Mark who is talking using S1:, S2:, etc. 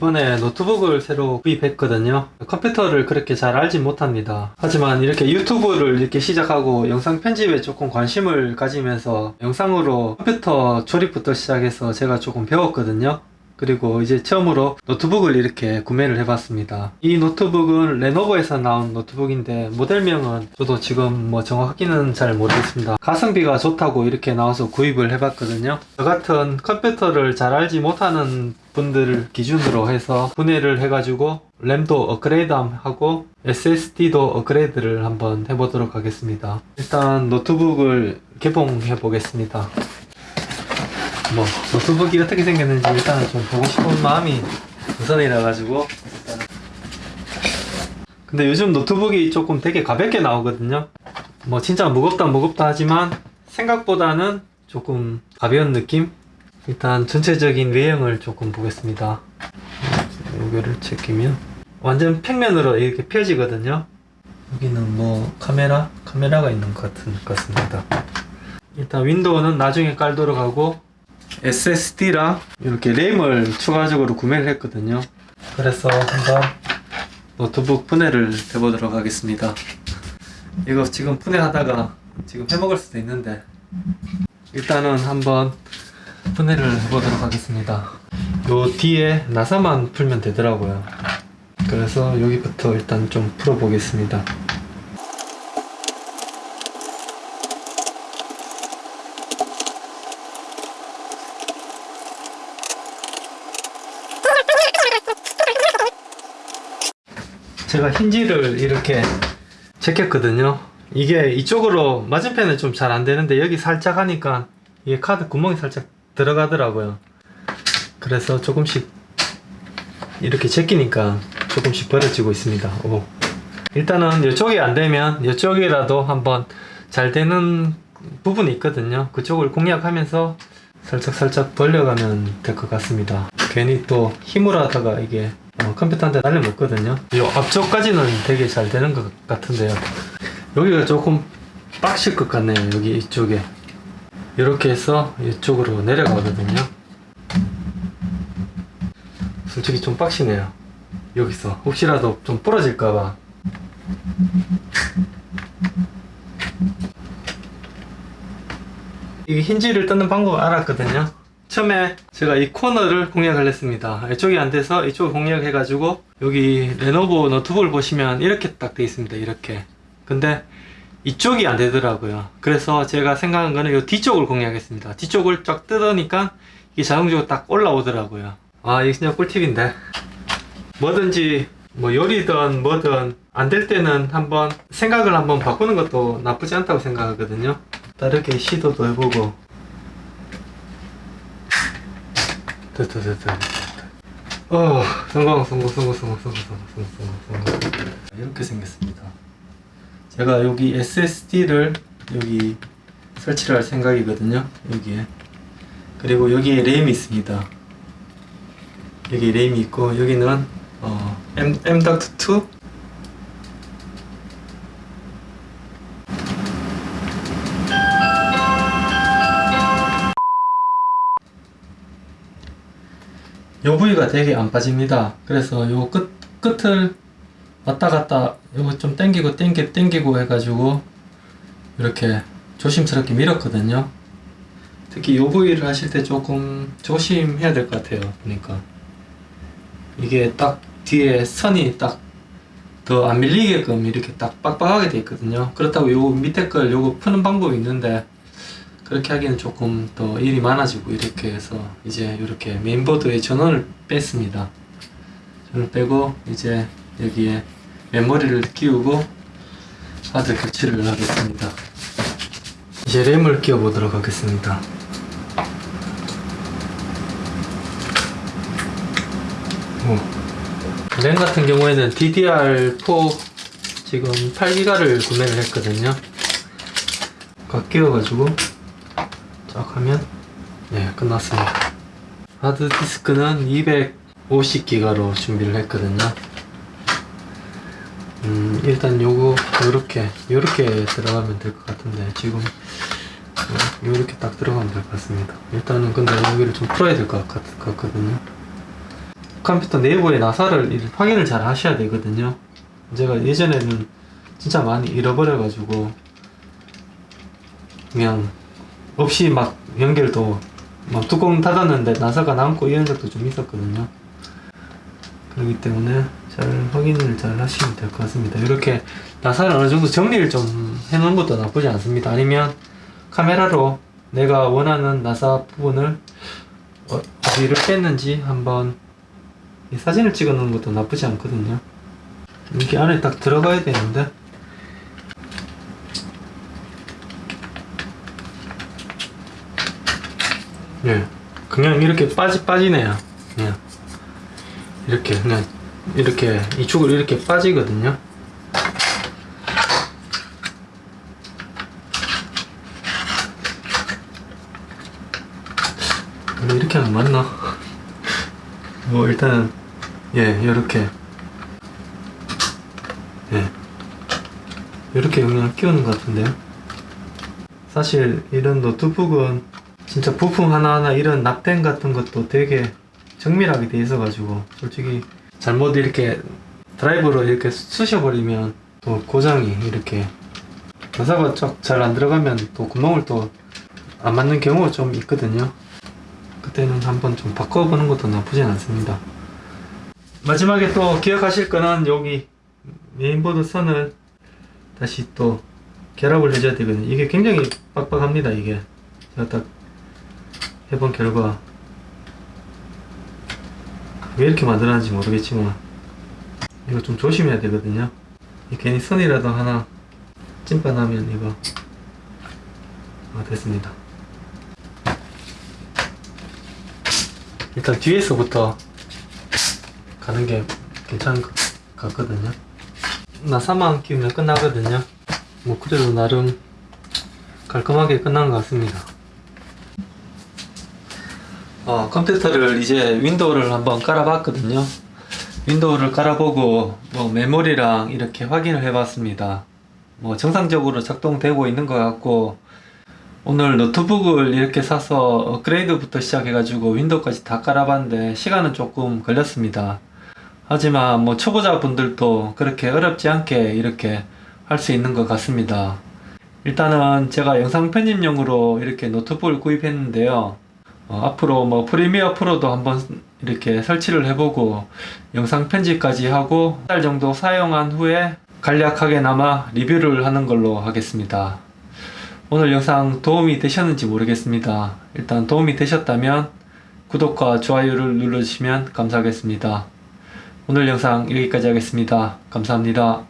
S1: 이번에 노트북을 새로 구입했거든요. 컴퓨터를 그렇게 잘 알지 못합니다. 하지만 이렇게 유튜브를 이렇게 시작하고 영상 편집에 조금 관심을 가지면서 영상으로 컴퓨터 조립부터 시작해서 제가 조금 배웠거든요 그리고 이제 처음으로 노트북을 이렇게 구매를 해봤습니다. 이 노트북은 레노버에서 나온 노트북인데 모델명은 저도 지금 뭐 정확히는 잘 모르겠습니다. 가성비가 좋다고 이렇게 나와서 구입을 해봤거든요. 저 같은 컴퓨터를 잘 알지 못하는 분들을 기준으로 해서 분해를 해가지고 램도 업그레이드 하고 SSD도 업그레이드를 한번 해보도록 하겠습니다. 일단 노트북을 개봉해 보겠습니다. 뭐 노트북이 어떻게 생겼는지 일단은 좀 보고 싶은 마음이 우선이라 가지고. 일단은. 근데 요즘 노트북이 조금 되게 가볍게 나오거든요. 뭐 진짜 무겁다 무겁다 하지만 생각보다는 조금 가벼운 느낌? 일단 전체적인 외형을 조금 보겠습니다. 여기를 제끼면 완전 평면으로 이렇게 펴지거든요. 여기는 뭐 카메라? 카메라가 있는 것 같은 것 같습니다. 일단 윈도우는 나중에 깔도록 하고 SSD랑 이렇게 램을 추가적으로 구매를 했거든요. 그래서 한번 노트북 분해를 해보도록 하겠습니다. 이거 지금 분해하다가 지금 해먹을 수도 있는데 일단은 한번 분해를 해보도록 하겠습니다. 요 뒤에 나사만 풀면 되더라고요. 그래서 여기부터 일단 좀 풀어보겠습니다 제가 힌지를 이렇게 제꼈거든요. 이게 이쪽으로 맞은편은 좀 잘 안되는데 여기 살짝 하니까 이게 카드 구멍이 살짝 들어가더라고요. 그래서 조금씩 이렇게 제끼니까 조금씩 벌어지고 있습니다. 오. 일단은 이쪽이 안되면 이쪽이라도 한번 잘 되는 부분이 있거든요. 그쪽을 공략하면서 살짝 살짝 벌려가면 될 것 같습니다. 괜히 또 힘을 하다가 이게 어, 컴퓨터한테 날려 먹거든요. 이 앞쪽까지는 되게 잘 되는 것 같은데요. 여기가 조금 빡실 것 같네요 여기 이쪽에. 이렇게 해서 이쪽으로 내려가거든요. 솔직히 좀 빡시네요 여기서. 혹시라도 좀 부러질까봐. 이 힌지를 뜯는 방법 알았거든요 처음에 제가 이 코너를 공략을 했습니다. 이쪽이 안 돼서 이쪽을 공략해 가지고 여기 레노버 노트북을 보시면 이렇게 딱 돼 있습니다. 이렇게. 근데 이쪽이 안 되더라고요. 그래서 제가 생각한 거는 이 뒤쪽을 공략했습니다. 뒤쪽을 쫙 뜯으니까 이게 자동적으로 딱 올라오더라고요. 아 이게 진짜 꿀팁인데. 뭐든지 뭐 요리든 뭐든 안 될 때는 한번 생각을 한번 바꾸는 것도 나쁘지 않다고 생각하거든요. 다르게 시도도 해보고 됐다 됐다 됐다. 어 성공 성공 성공 성공 성공 성공 성공 성공 이렇게 생겼습니다. 제가 여기 SSD를 여기 설치를 할 생각이거든요 여기에. 그리고 여기에 램이 있습니다. 여기 램이 있고 여기는 어, M, M.2 요 부위가 되게 안 빠집니다. 그래서 요 끝, 끝을 왔다 갔다 요거 좀 당기고 당기, 당기고 해가지고 이렇게 조심스럽게 밀었거든요. 특히 요 부위를 하실 때 조금 조심해야 될 것 같아요 보니까. 이게 딱 뒤에 선이 딱 더 안 밀리게끔 이렇게 딱 빡빡하게 돼 있거든요. 그렇다고 요 밑에 걸 요거 푸는 방법이 있는데 그렇게 하기는 조금 더 일이 많아지고 이렇게 해서 이제 이렇게 메인보드에 전원을 뺐습니다. 전원을 빼고 이제 여기에 메모리를 끼우고 하드 교체를 하겠습니다. 이제 램을 끼워 보도록 하겠습니다. 오. 램 같은 경우에는 DDR4 지금 8기가를 구매를 했거든요. 각 끼워가지고 쫙 하면 네 끝났습니다. 하드디스크는 250기가로 준비를 했거든요. 음 일단 요거 요렇게 요렇게 들어가면 될 것 같은데 지금 요렇게 딱 들어가면 될 것 같습니다. 일단은 근데 여기를 좀 풀어야 될 것 같거든요. 컴퓨터 내부의 나사를 이- 확인을 잘 하셔야 되거든요. 제가 예전에는 진짜 많이 잃어버려 가지고 그냥 없이 막 연결도 막 뚜껑 닫았는데 나사가 남고 이런 적도 좀 있었거든요. 그렇기 때문에 잘 확인을 잘 하시면 될 것 같습니다. 이렇게 나사를 어느 정도 정리를 좀 해놓은 것도 나쁘지 않습니다. 아니면 카메라로 내가 원하는 나사 부분을 어, 어디를 뺐는지 한번 이 사진을 찍어 놓은 것도 나쁘지 않거든요. 이렇게 안에 딱 들어가야 되는데 예, 그냥 이렇게 빠지 빠지네요. 그냥 이렇게 그냥 이렇게 이쪽으로 이렇게 빠지거든요. 이렇게 하면 맞나? 뭐 일단은 예 이렇게 예 이렇게 그냥 끼우는 것 같은데요. 사실 이런 노트북은 진짜 부품 하나하나 이런 납땜 같은 것도 되게 정밀하게 돼 있어 가지고 솔직히 잘못 이렇게 드라이브로 이렇게 쑤셔 버리면 또 고장이 이렇게 나사가 잘안 들어가면 또 구멍을 또 안 맞는 경우가 좀 있거든요. 그때는 한번 좀 바꿔보는 것도 나쁘진 않습니다. 마지막에 또 기억하실 거는 여기 메인보드 선을 다시 또 결합을 해줘야 되거든요. 이게 굉장히 빡빡합니다. 이게 제가 딱 해본 결과 왜 이렇게 만들었는지 모르겠지만 이거 좀 조심해야 되거든요. 이 괜히 선이라도 하나 찐빠 나면 이거 아, 됐습니다. 일단 뒤에서부터 가는 게 괜찮은 것 같거든요. 나사만 끼우면 끝나거든요. 뭐 그래도 나름 깔끔하게 끝난 것 같습니다. 어, 컴퓨터를 이제 윈도우를 한번 깔아봤거든요. 윈도우를 깔아보고 뭐 메모리랑 이렇게 확인을 해봤습니다. 뭐 정상적으로 작동되고 있는 것 같고 오늘 노트북을 이렇게 사서 업그레이드부터 시작해 가지고 윈도우까지 다 깔아봤는데 시간은 조금 걸렸습니다. 하지만 뭐 초보자 분들도 그렇게 어렵지 않게 이렇게 할 수 있는 것 같습니다. 일단은 제가 영상 편집용으로 이렇게 노트북을 구입했는데요. 어, 앞으로 뭐 프리미어 프로도 한번 이렇게 설치를 해보고 영상 편집까지 하고 한 달 정도 사용한 후에 간략하게나마 리뷰를 하는 걸로 하겠습니다. 오늘 영상 도움이 되셨는지 모르겠습니다. 일단 도움이 되셨다면 구독과 좋아요를 눌러주시면 감사하겠습니다. 오늘 영상 여기까지 하겠습니다. 감사합니다.